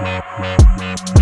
Thank.